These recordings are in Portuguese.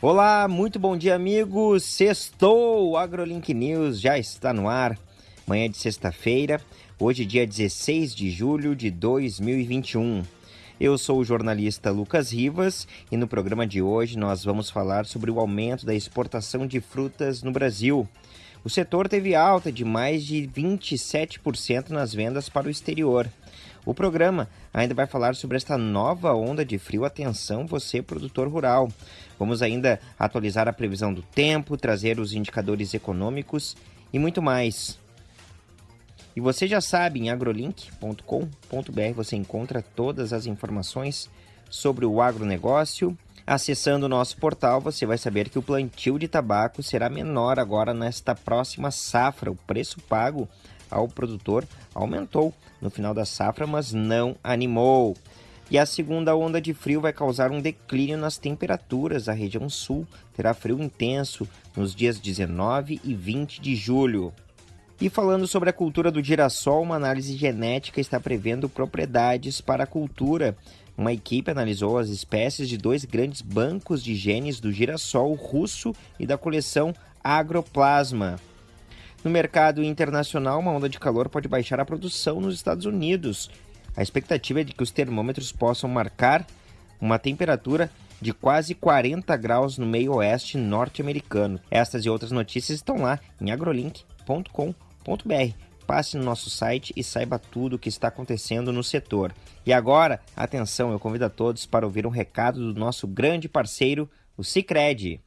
Olá, muito bom dia, amigos. Sextou, o AgroLink News já está no ar. Manhã de sexta-feira, hoje, dia 16 de julho de 2021. Eu sou o jornalista Lucas Rivas e no programa de hoje nós vamos falar sobre o aumento da exportação de frutas no Brasil. O setor teve alta de mais de 27% nas vendas para o exterior. O programa ainda vai falar sobre esta nova onda de frio. Atenção, você, produtor rural. Vamos ainda atualizar a previsão do tempo, trazer os indicadores econômicos e muito mais. E você já sabe, em agrolink.com.br você encontra todas as informações sobre o agronegócio. Acessando o nosso portal, você vai saber que o plantio de tabaco será menor agora nesta próxima safra. O preço pago ao produtor aumentou no final da safra, mas não animou. E a segunda onda de frio vai causar um declínio nas temperaturas. A região sul terá frio intenso nos dias 19 e 20 de julho. E falando sobre a cultura do girassol, uma análise genética está prevendo propriedades para a cultura. Uma equipe analisou as espécies de dois grandes bancos de genes do girassol russo e da coleção Agroplasma. No mercado internacional, uma onda de calor pode baixar a produção nos Estados Unidos. A expectativa é de que os termômetros possam marcar uma temperatura de quase 40 graus no meio oeste norte-americano. Estas e outras notícias estão lá em agrolink.com.br. Passe no nosso site e saiba tudo o que está acontecendo no setor. E agora, atenção, eu convido a todos para ouvir um recado do nosso grande parceiro, o Cicred.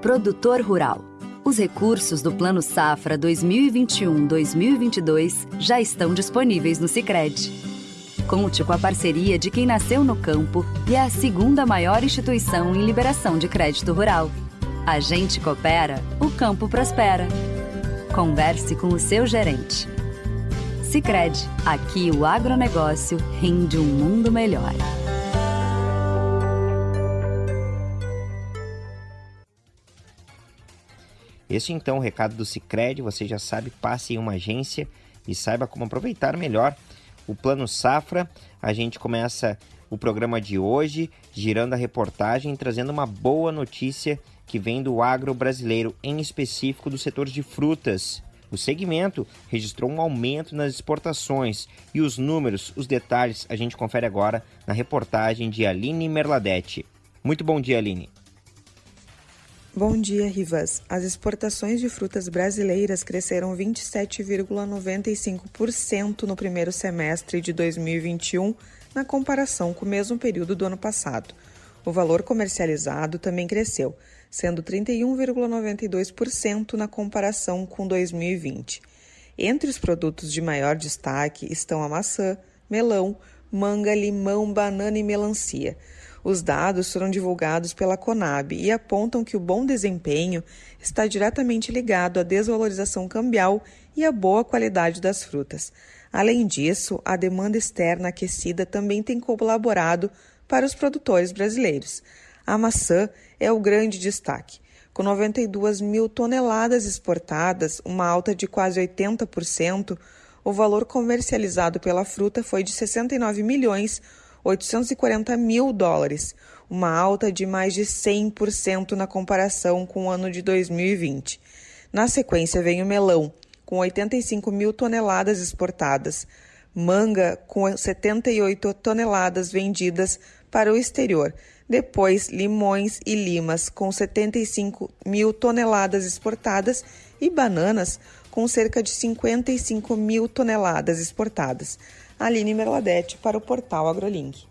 Produtor Rural os recursos do Plano Safra 2021-2022 já estão disponíveis no Sicredi. Conte com a parceria de quem nasceu no campo e é a segunda maior instituição em liberação de crédito rural. A gente coopera, o campo prospera. Converse com o seu gerente. Sicredi, aqui o agronegócio rende um mundo melhor. Este então o recado do Cicred, você já sabe, passe em uma agência e saiba como aproveitar melhor o Plano Safra. A gente começa o programa de hoje girando a reportagem, trazendo uma boa notícia que vem do agro brasileiro, em específico do setor de frutas. O segmento registrou um aumento nas exportações e os números, os detalhes, a gente confere agora na reportagem de Aline Merladete. Muito bom dia, Aline. Bom dia, Rivas. As exportações de frutas brasileiras cresceram 27,95% no primeiro semestre de 2021, na comparação com o mesmo período do ano passado. O valor comercializado também cresceu, sendo 31,92% na comparação com 2020. Entre os produtos de maior destaque estão a maçã, melão, manga, limão, banana e melancia. Os dados foram divulgados pela Conab e apontam que o bom desempenho está diretamente ligado à desvalorização cambial e à boa qualidade das frutas. Além disso, a demanda externa aquecida também tem colaborado para os produtores brasileiros. A maçã é o grande destaque. Com 92 mil toneladas exportadas, uma alta de quase 80%, o valor comercializado pela fruta foi de 69 milhões 840 mil dólares, uma alta de mais de 100% na comparação com o ano de 2020. Na sequência vem o melão, com 85 mil toneladas exportadas, manga, com 78 toneladas vendidas para o exterior, depois limões e limas, com 75 mil toneladas exportadas, e bananas, com cerca de 55 mil toneladas exportadas. Aline Merladete para o portal AgroLink.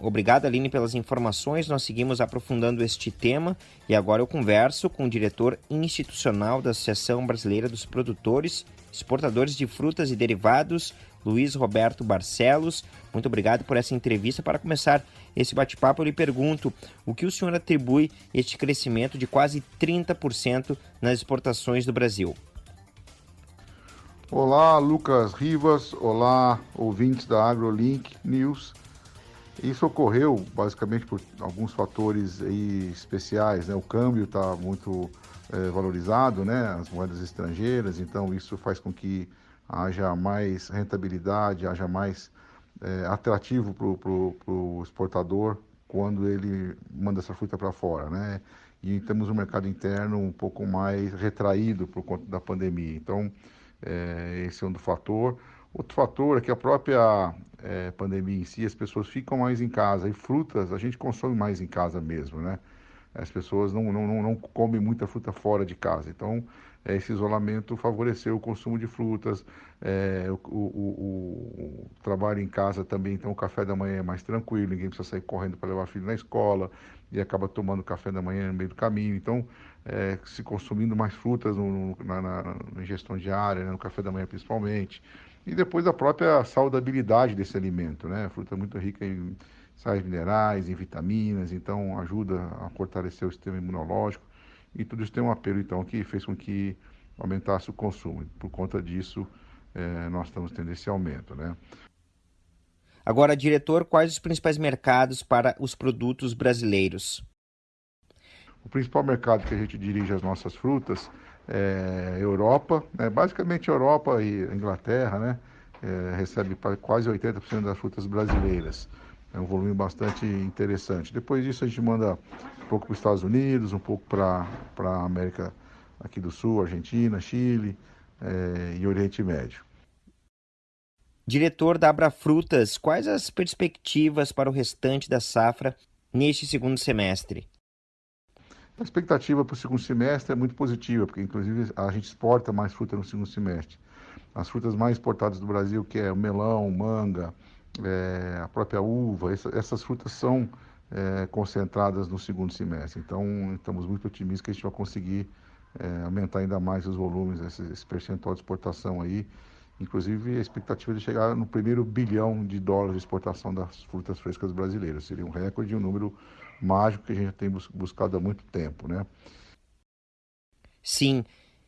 Obrigado, Aline, pelas informações. Nós seguimos aprofundando este tema e agora eu converso com o diretor institucional da Associação Brasileira dos Produtores, Exportadores de Frutas e Derivados, Luiz Roberto Barcelos. Muito obrigado por essa entrevista. Para começar esse bate-papo, eu lhe pergunto o que o senhor atribui este crescimento de quase 30% nas exportações do Brasil. Olá, Lucas Rivas. Olá, ouvintes da AgroLink News. Isso ocorreu basicamente por alguns fatores especiais, né? O câmbio está muito é, valorizado, né? As moedas estrangeiras, então isso faz com que haja mais rentabilidade, haja mais é, atrativo para o exportador quando ele manda essa fruta para fora, né? E temos um mercado interno um pouco mais retraído por conta da pandemia. Então, é, esse é um do fator. Outro fator é que a própria é, pandemia em si, as pessoas ficam mais em casa. E frutas a gente consome mais em casa mesmo, né? As pessoas não, não, não comem muita fruta fora de casa. Então, é, esse isolamento favoreceu o consumo de frutas, é, o, o, o, o, trabalho em casa também, então o café da manhã é mais tranquilo, ninguém precisa sair correndo para levar filho na escola e acaba tomando café da manhã no meio do caminho. Então, é, se consumindo mais frutas no, na, na, na, ingestão diária, né, no café da manhã principalmente. E depois a própria saudabilidade desse alimento, né? A fruta é muito rica em sais minerais, em vitaminas, então ajuda a fortalecer o sistema imunológico. E tudo isso tem um apelo, então, que fez com que aumentasse o consumo. Por conta disso, é, nós estamos tendo esse aumento, né? Agora, diretor, quais os principais mercados para os produtos brasileiros? O principal mercado que a gente dirige as nossas frutas é Europa, né? basicamente Europa e Inglaterra, né? É, recebe quase 80% das frutas brasileiras. É um volume bastante interessante. Depois disso a gente manda um pouco para os Estados Unidos, um pouco para a América aqui do Sul, Argentina, Chile é, e Oriente Médio. Diretor da Abra Frutas, quais as perspectivas para o restante da safra neste segundo semestre? A expectativa para o segundo semestre é muito positiva, porque inclusive a gente exporta mais fruta no segundo semestre. As frutas mais exportadas do Brasil, que é o melão, manga, é, a própria uva, essa, essas frutas são é, concentradas no segundo semestre. Então, estamos muito otimistas que a gente vai conseguir é, aumentar ainda mais os volumes, esse, esse, percentual de exportação aí. Inclusive, a expectativa é de chegar no primeiro bilhão de dólares de exportação das frutas frescas brasileiras. Seria um recorde, um número mágico que a gente tem buscado há muito tempo, né? Sim.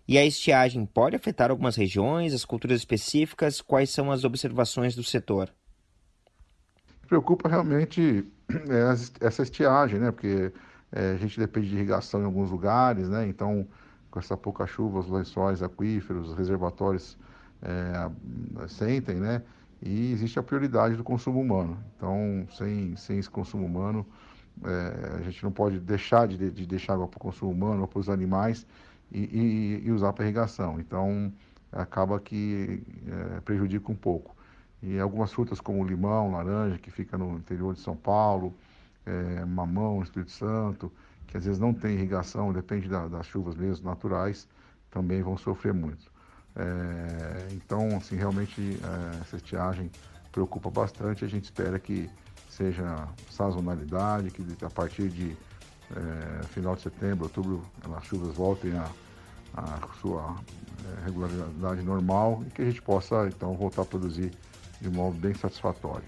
E a estiagem pode afetar algumas regiões, as culturas específicas? Quais são as observações do setor? Preocupa realmente é, essa estiagem, né? Porque é, a gente depende de irrigação em alguns lugares, né? Então, com essa pouca chuva, os lençóis aquíferos, os reservatórios é, sentem, né? E existe a prioridade do consumo humano. Então, sem, sem esse consumo humano, a gente não pode deixar de, de deixar água para o consumo humano ou para os animais e, e, e usar para irrigação. Então, acaba que prejudica um pouco. E algumas frutas como limão, laranja, que fica no interior de São Paulo, é, mamão, Espírito Santo, que às vezes não tem irrigação, depende da, das chuvas mesmo naturais, também vão sofrer muito. É, então, assim, realmente é, essa estiagem preocupa bastante. A gente espera que seja sazonalidade, que a partir de final de setembro, outubro, as chuvas voltem a, a sua regularidade normal e que a gente possa então voltar a produzir de modo bem satisfatório.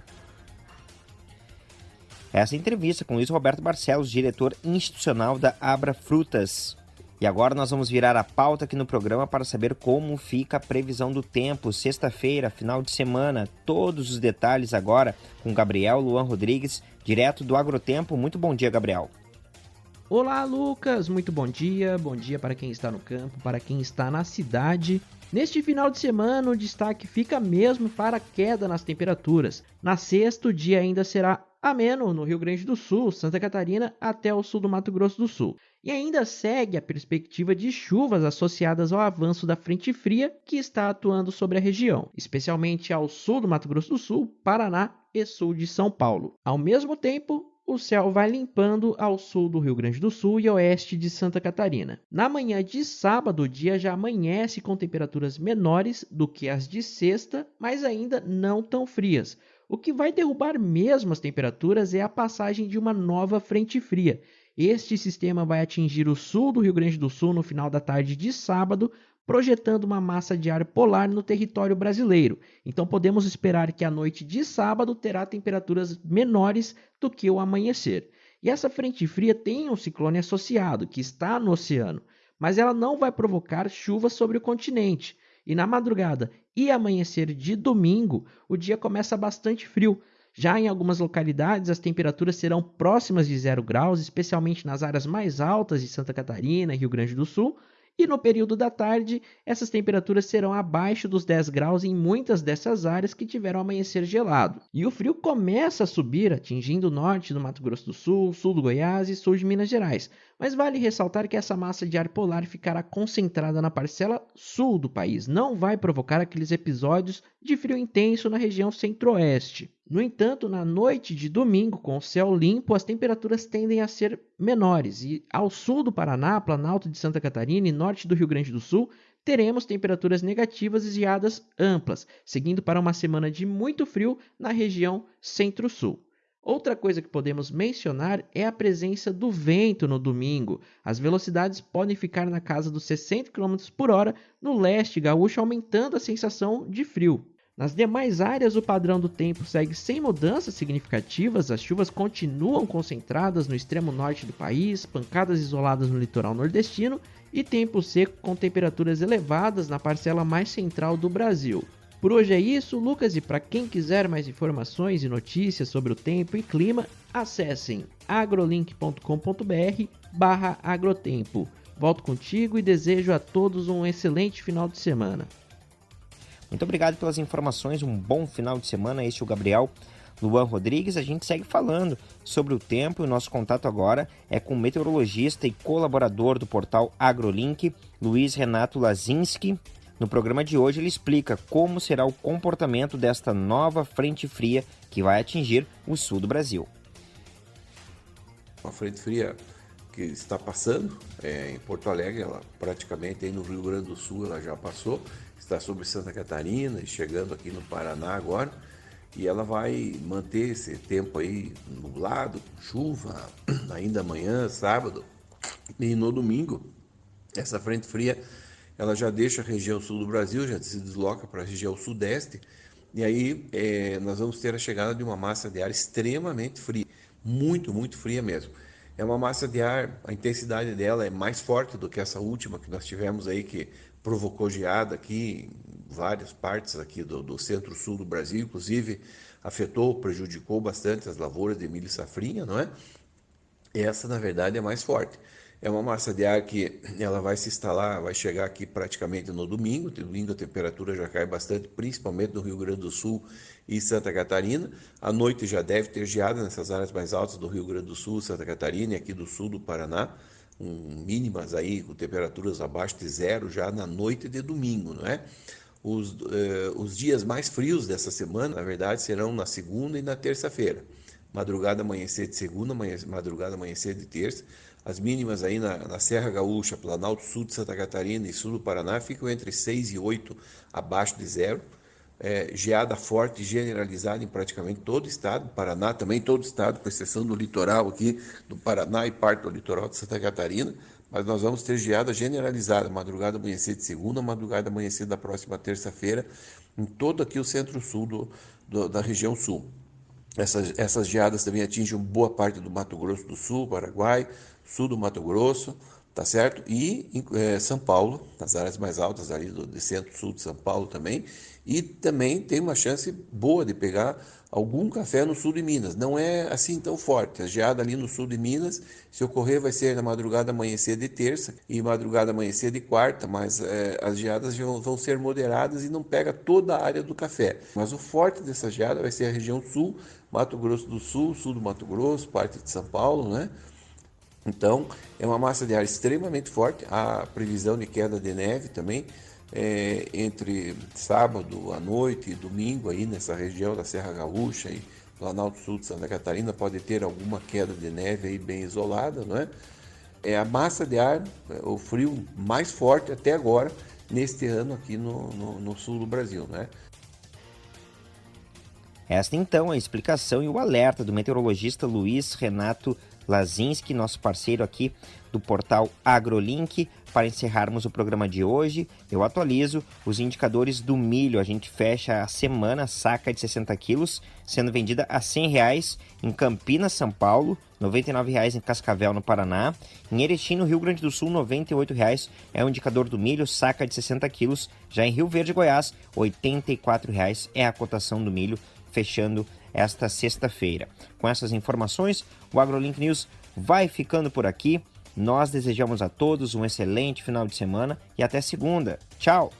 Essa entrevista com Luiz Roberto Barcelos, diretor institucional da Abra Frutas. E agora nós vamos virar a pauta aqui no programa para saber como fica a previsão do tempo, sexta-feira, final de semana, todos os detalhes agora com Gabriel Luan Rodrigues, direto do Agrotempo. Muito bom dia, Gabriel. Olá, Lucas. Muito bom dia. Bom dia para quem está no campo, para quem está na cidade Neste final de semana, o destaque fica mesmo para a queda nas temperaturas. Na sexta, o dia ainda será ameno no Rio Grande do Sul, Santa Catarina até o sul do Mato Grosso do Sul. E ainda segue a perspectiva de chuvas associadas ao avanço da frente fria que está atuando sobre a região, especialmente ao sul do Mato Grosso do Sul, Paraná e sul de São Paulo. Ao mesmo tempo, o céu vai limpando ao sul do Rio Grande do Sul e oeste de Santa Catarina. Na manhã de sábado, o dia já amanhece com temperaturas menores do que as de sexta, mas ainda não tão frias. O que vai derrubar mesmo as temperaturas é a passagem de uma nova frente fria. Este sistema vai atingir o sul do Rio Grande do Sul no final da tarde de sábado, projetando uma massa de ar polar no território brasileiro. Então podemos esperar que a noite de sábado terá temperaturas menores do que o amanhecer. E essa frente fria tem um ciclone associado, que está no oceano, mas ela não vai provocar chuva sobre o continente. E na madrugada e amanhecer de domingo, o dia começa bastante frio. Já em algumas localidades, as temperaturas serão próximas de zero graus, especialmente nas áreas mais altas de Santa Catarina e Rio Grande do Sul, e no período da tarde, essas temperaturas serão abaixo dos 10 graus em muitas dessas áreas que tiveram amanhecer gelado. E o frio começa a subir, atingindo o norte do Mato Grosso do Sul, sul do Goiás e sul de Minas Gerais. Mas vale ressaltar que essa massa de ar polar ficará concentrada na parcela sul do país, não vai provocar aqueles episódios de frio intenso na região centro-oeste. No entanto, na noite de domingo, com o céu limpo, as temperaturas tendem a ser menores e ao sul do Paraná, Planalto de Santa Catarina e norte do Rio Grande do Sul, teremos temperaturas negativas e geadas amplas, seguindo para uma semana de muito frio na região centro-sul. Outra coisa que podemos mencionar é a presença do vento no domingo. As velocidades podem ficar na casa dos 60 km por hora no leste gaúcho, aumentando a sensação de frio. Nas demais áreas, o padrão do tempo segue sem mudanças significativas, as chuvas continuam concentradas no extremo norte do país, pancadas isoladas no litoral nordestino e tempo seco com temperaturas elevadas na parcela mais central do Brasil. Por hoje é isso, Lucas, e para quem quiser mais informações e notícias sobre o tempo e clima, acessem agrolink.com.br agrotempo. Volto contigo e desejo a todos um excelente final de semana. Muito obrigado pelas informações, um bom final de semana. Este é o Gabriel Luan Rodrigues. A gente segue falando sobre o tempo e o nosso contato agora é com o meteorologista e colaborador do portal AgroLink, Luiz Renato Lazinski. No programa de hoje ele explica como será o comportamento desta nova frente fria que vai atingir o sul do Brasil. Uma frente fria que está passando é, em Porto Alegre, ela praticamente aí no Rio Grande do Sul ela já passou está sobre Santa Catarina e chegando aqui no Paraná agora. E ela vai manter esse tempo aí nublado, chuva, ainda amanhã, sábado. E no domingo, essa frente fria, ela já deixa a região sul do Brasil, já se desloca para a região sudeste. E aí é, nós vamos ter a chegada de uma massa de ar extremamente fria, muito, muito fria mesmo. É uma massa de ar, a intensidade dela é mais forte do que essa última que nós tivemos aí, que provocou geada aqui em várias partes aqui do, do centro-sul do Brasil, inclusive afetou, prejudicou bastante as lavouras de milho e safrinha, não é? Essa, na verdade, é mais forte. É uma massa de ar que ela vai se instalar, vai chegar aqui praticamente no domingo. Domingo a temperatura já cai bastante, principalmente no Rio Grande do Sul e Santa Catarina. À noite já deve ter geada nessas áreas mais altas do Rio Grande do Sul, Santa Catarina e aqui do sul do Paraná um, mínimas aí com temperaturas abaixo de zero já na noite de domingo, não é? Os, eh, os dias mais frios dessa semana, na verdade, serão na segunda e na terça-feira. Madrugada amanhecer de segunda, madrugada amanhecer de terça. As mínimas aí na, na, Serra Gaúcha, Planalto Sul de Santa Catarina e Sul do Paraná ficam entre 6 e 8 abaixo de zero. É, geada forte generalizada em praticamente todo o estado, Paraná também todo o estado, com exceção do litoral aqui do Paraná e parte do litoral de Santa Catarina, mas nós vamos ter geada generalizada, madrugada amanhecer de segunda, madrugada amanhecer da próxima terça-feira, em todo aqui o centro-sul do, do, da região sul. Essas, essas geadas também atingem boa parte do Mato Grosso do Sul, Paraguai, sul do Mato Grosso, tá certo? E é, São Paulo, nas áreas mais altas ali do, centro-sul de São Paulo também, e também tem uma chance boa de pegar algum café no sul de Minas. Não é assim tão forte. A geada ali no sul de Minas, se ocorrer, vai ser na madrugada amanhecer de terça e madrugada amanhecer de quarta, mas é, as geadas vão, vão, ser moderadas e não pega toda a área do café. Mas o forte dessa geada vai ser a região sul, Mato Grosso do Sul, sul do Mato Grosso, parte de São Paulo, né? Então, é uma massa de ar extremamente forte. A previsão de queda de neve também é, entre sábado à noite e domingo aí nessa região da Serra Gaúcha e Planalto Sul de Santa Catarina pode ter alguma queda de neve aí bem isolada, não é? É a massa de ar, o frio mais forte até agora neste ano aqui no, no, no sul do Brasil, né? Esta então é a explicação e o alerta do meteorologista Luiz Renato Lazinski, nosso parceiro aqui do portal AgroLink. Para encerrarmos o programa de hoje, eu atualizo os indicadores do milho. A gente fecha a semana saca de 60 quilos, sendo vendida a 100 reais em Campinas, São Paulo, R$ 99,00 em Cascavel, no Paraná. Em Erechim, no Rio Grande do Sul, R$ 98,00 é o indicador do milho, saca de 60 quilos. Já em Rio Verde, Goiás, R$ 84,00 é a cotação do milho, fechando esta sexta-feira. Com essas informações, o AgroLink News vai ficando por aqui. Nós desejamos a todos um excelente final de semana e até segunda. Tchau!